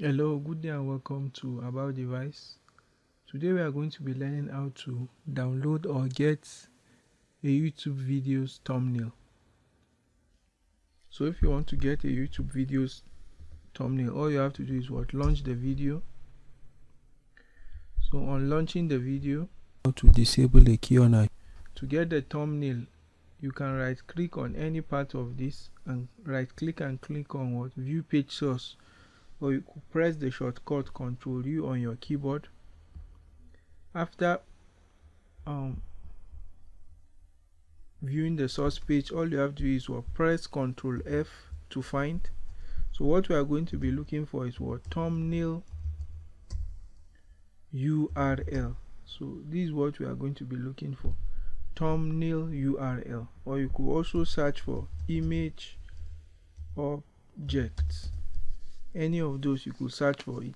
hello good day and welcome to about device. Today we are going to be learning how to download or get a youtube videos thumbnail. So if you want to get a youtube videos thumbnail all you have to do is what? Launch the video. So on launching the video to disable the key on a to get the thumbnail you can right click on any part of this and right click and click on what? View page source or you could press the shortcut Ctrl U on your keyboard. After um, viewing the source page, all you have to do is what press Ctrl F to find. So what we are going to be looking for is what thumbnail URL. So this is what we are going to be looking for thumbnail URL or you could also search for image objects any of those you could search for it.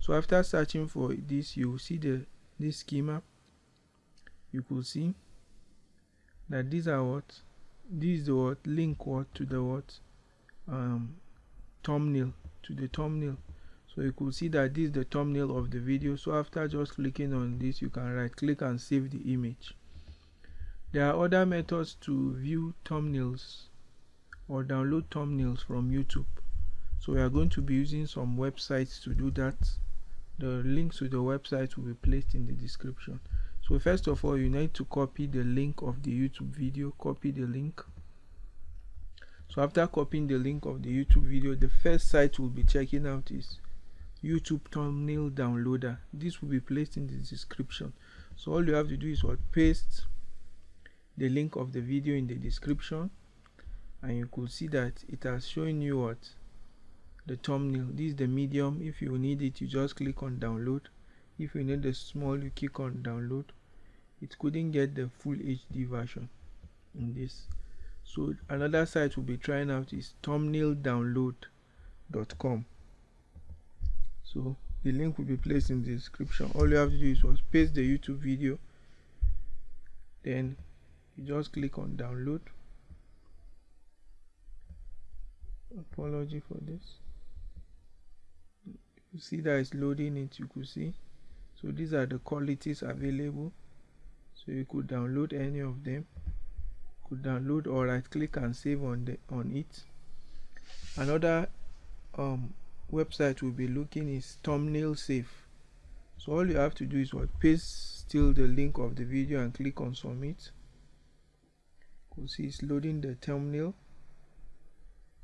So after searching for this you will see the this schema. You could see that these are what this is the what link what to the what um thumbnail to the thumbnail. So you could see that this is the thumbnail of the video. So after just clicking on this you can right click and save the image. There are other methods to view thumbnails or download thumbnails from youtube so we are going to be using some websites to do that. The links to the website will be placed in the description. So first of all you need to copy the link of the youtube video. Copy the link. So after copying the link of the youtube video the first site we'll be checking out is youtube thumbnail downloader. This will be placed in the description. So all you have to do is what? Paste the link of the video in the description and you could see that it has shown you what the thumbnail. This is the medium. If you need it you just click on download. If you need the small you click on download. It couldn't get the full HD version in this. So another site we'll be trying out is thumbnaildownload.com so the link will be placed in the description. All you have to do is was paste the youtube video. Then you just click on download. Apology for this you see that it's loading it you could see. So these are the qualities available. So you could download any of them. Could download or right click and save on the on it. Another um, website we'll be looking is thumbnail safe. So all you have to do is what paste still the link of the video and click on submit. You could see it's loading the thumbnail.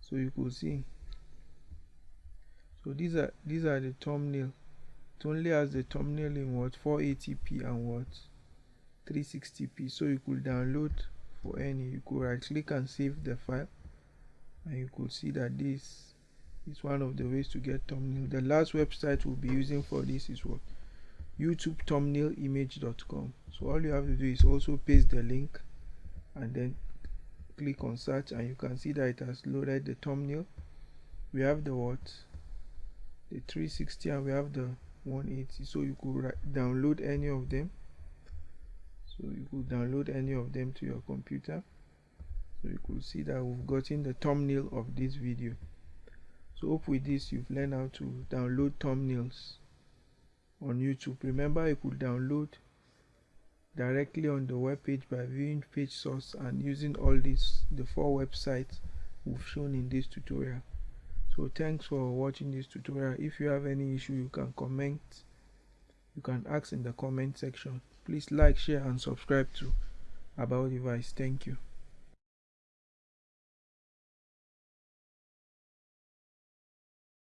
So you could see so these are these are the thumbnail. It only has the thumbnail in what? 480p and what? 360p so you could download for any you could right click and save the file and you could see that this is one of the ways to get thumbnail. The last website we'll be using for this is what? youtube thumbnail image.com so all you have to do is also paste the link and then click on search and you can see that it has loaded the thumbnail. We have the what the 360 and we have the 180 so you could download any of them. So you could download any of them to your computer. So you could see that we've gotten the thumbnail of this video. So hope with this you've learned how to download thumbnails on youtube. Remember you could download directly on the web page by viewing page source and using all these the four websites we've shown in this tutorial so thanks for watching this tutorial. If you have any issue you can comment. You can ask in the comment section. Please like share and subscribe to about device. Thank you